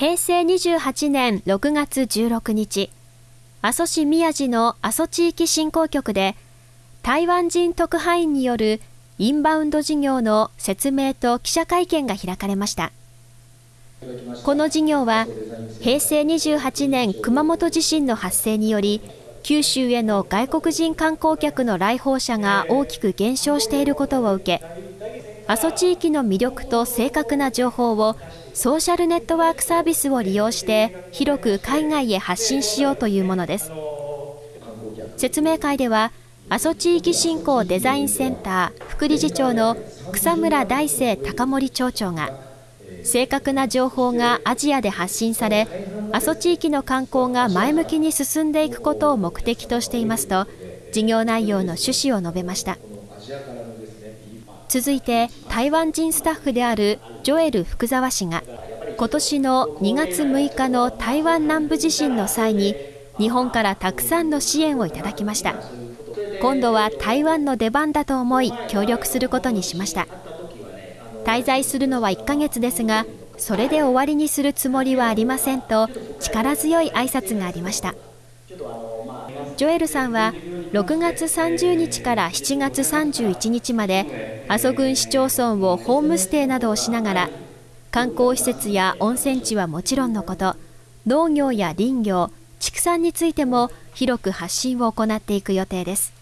平成28年6月16日、阿蘇市宮地の阿蘇地域振興局で、台湾人特派員によるインバウンド事業の説明と記者会見が開かれました。この事業は、平成28年熊本地震の発生により、九州への外国人観光客の来訪者が大きく減少していることを受け、阿蘇地域の魅力と正確な情報をソーシャルネットワークサービスを利用して広く海外へ発信しようというものです。説明会では、阿蘇地域振興デザインセンター副理事長の草村大生高森町長が、正確な情報がアジアで発信され、阿蘇地域の観光が前向きに進んでいくことを目的としていますと、事業内容の趣旨を述べました。続いて、台湾人スタッフであるジョエル福沢氏が、今年の2月6日の台湾南部地震の際に、日本からたくさんの支援をいただきました。今度は台湾の出番だと思い、協力することにしました。滞在するのは1ヶ月ですが、それで終わりにするつもりはありませんと力強い挨拶がありましたジョエルさんは6月30日から7月31日まで阿蘇郡市町村をホームステイなどをしながら観光施設や温泉地はもちろんのこと農業や林業畜産についても広く発信を行っていく予定です。